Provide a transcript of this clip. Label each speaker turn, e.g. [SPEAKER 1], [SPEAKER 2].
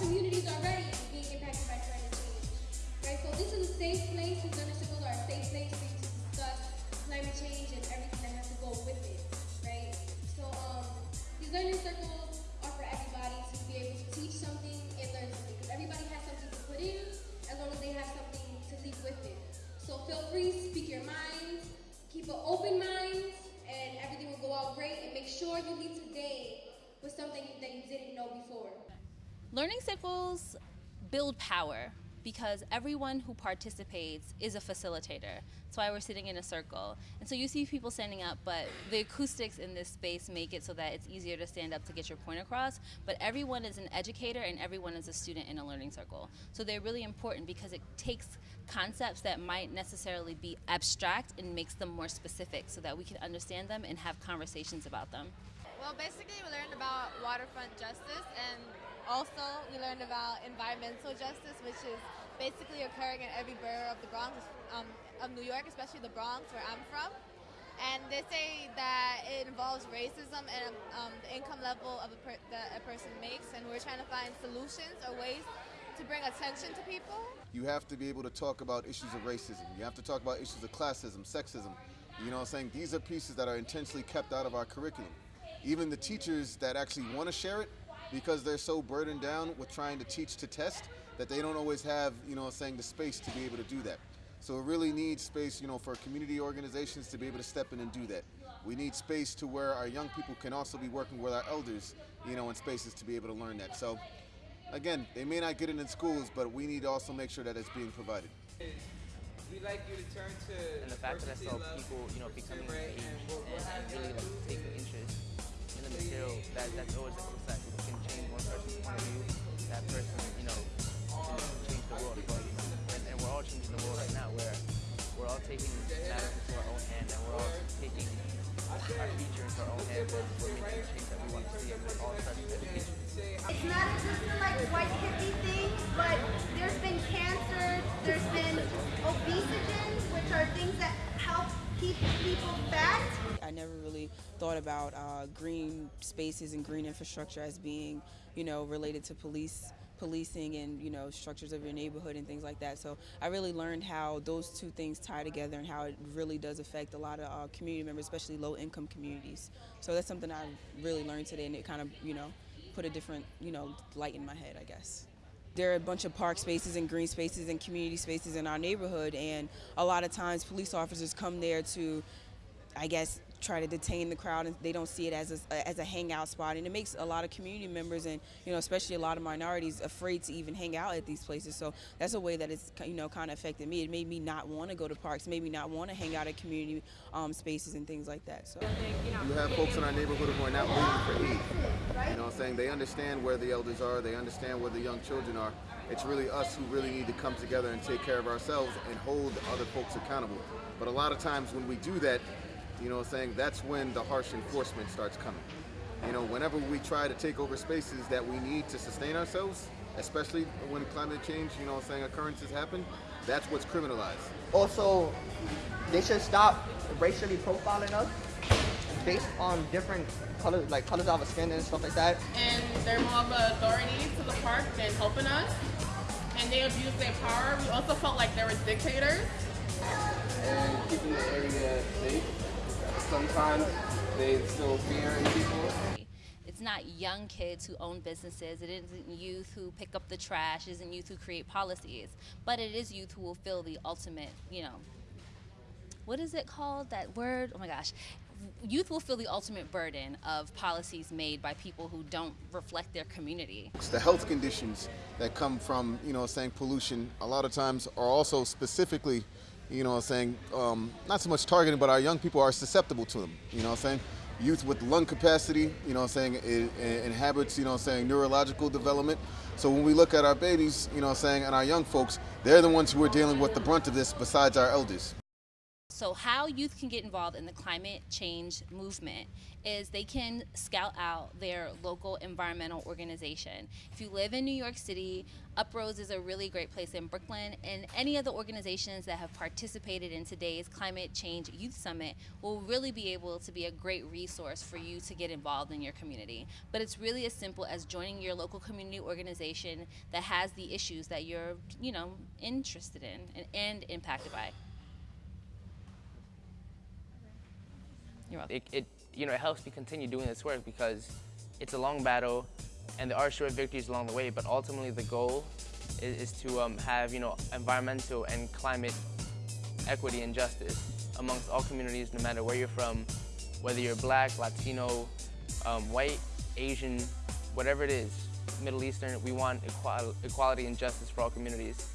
[SPEAKER 1] communities already being impacted by climate change. Right? So this is a safe place. These learning circles are a safe place for you to discuss climate change and everything that has to go with it. Right? So um, these learning circles are for everybody to be able to teach something and learn something. Because everybody has something to put in as long as they have something to leave with it. So feel free, speak your mind, keep an open mind, and everything will go out great. And make sure you leave today with something that you didn't know before.
[SPEAKER 2] Learning circles build power because everyone who participates is a facilitator. That's why we're sitting in a circle. And so you see people standing up, but the acoustics in this space make it so that it's easier to stand up to get your point across. But everyone is an educator and everyone is a student in a learning circle. So they're really important because it takes concepts that might necessarily be abstract and makes them more specific so that we can understand them and have conversations about them.
[SPEAKER 3] Well, basically, we learned about waterfront justice, and also we learned about environmental justice, which is basically occurring in every borough of the Bronx, um, of New York, especially the Bronx, where I'm from. And they say that it involves racism and um, the income level of a per that a person makes, and we're trying to find solutions or ways to bring attention to people.
[SPEAKER 4] You have to be able to talk about issues of racism. You have to talk about issues of classism, sexism. You know what I'm saying? These are pieces that are intentionally kept out of our curriculum even the teachers that actually want to share it because they're so burdened down with trying to teach to test that they don't always have, you know, saying the space to be able to do that. So it really needs space, you know, for community organizations to be able to step in and do that. We need space to where our young people can also be working with our elders, you know, in spaces to be able to learn that. So again, they may not get it in schools, but we need to also make sure that it's being provided.
[SPEAKER 5] We'd like you to turn to
[SPEAKER 6] and the fact that I saw people, you know, becoming engaged and, and really like taking interest in the material, that, that's always That person, you know, can change the world. But, and, and we're all changing the world right now where we're all taking matters into our own hand and we're all taking our future into our own hands and we're making the change that we want to see and it all starts with education.
[SPEAKER 7] It's not just a like white hippie thing, but there's
[SPEAKER 8] thought about uh, green spaces and green infrastructure as being, you know, related to police policing and you know structures of your neighborhood and things like that. So I really learned how those two things tie together and how it really does affect a lot of uh, community members, especially low income communities. So that's something I really learned today, and it kind of you know put a different you know light in my head, I guess there are a bunch of park spaces and green spaces and community spaces in our neighborhood and a lot of times police officers come there to I guess try to detain the crowd and they don't see it as a, as a hangout spot. And it makes a lot of community members and you know especially a lot of minorities afraid to even hang out at these places. So that's a way that it's you know kind of affected me. It made me not want to go to parks. Made me not want to hang out at community um, spaces and things like that so.
[SPEAKER 4] You have folks in our neighborhood who are not waiting for aid you know what I'm saying? They understand where the elders are. They understand where the young children are. It's really us who really need to come together and take care of ourselves and hold other folks accountable. But a lot of times when we do that you know, what I'm saying that's when the harsh enforcement starts coming. You know, whenever we try to take over spaces that we need to sustain ourselves, especially when climate change, you know, i'm saying occurrences happen, that's what's criminalized.
[SPEAKER 9] Also, they should stop racially profiling us based on different colors, like colors of our skin and stuff like that.
[SPEAKER 10] And they're more of an authority to the park than helping us. And they abuse their power. We also felt like they were dictators.
[SPEAKER 5] And keeping the area safe sometimes they instill fear in people.
[SPEAKER 2] It's not young kids who own businesses. It isn't youth who pick up the trash. It isn't youth who create policies. But it is youth who will feel the ultimate, you know, what is it called? That word? Oh my gosh. Youth will feel the ultimate burden of policies made by people who don't reflect their community.
[SPEAKER 4] The health conditions that come from, you know, saying pollution, a lot of times are also specifically you know what I'm saying, um, not so much targeting, but our young people are susceptible to them, you know what I'm saying. Youth with lung capacity, you know what I'm saying, it, it inhabits, you know what I'm saying, neurological development. So when we look at our babies, you know what I'm saying, and our young folks, they're the ones who are dealing with the brunt of this besides our elders.
[SPEAKER 2] So, how youth can get involved in the climate change movement is they can scout out their local environmental organization. If you live in New York City, UPROSE is a really great place in Brooklyn, and any of the organizations that have participated in today's Climate Change Youth Summit will really be able to be a great resource for you to get involved in your community. But it's really as simple as joining your local community organization that has the issues that you're, you know, interested in and, and impacted by.
[SPEAKER 6] It, it, you know, it helps me continue doing this work because it's a long battle and there are short victories along the way, but ultimately the goal is, is to um, have, you know, environmental and climate equity and justice amongst all communities, no matter where you're from, whether you're black, Latino, um, white, Asian, whatever it is, Middle Eastern, we want equality and justice for all communities.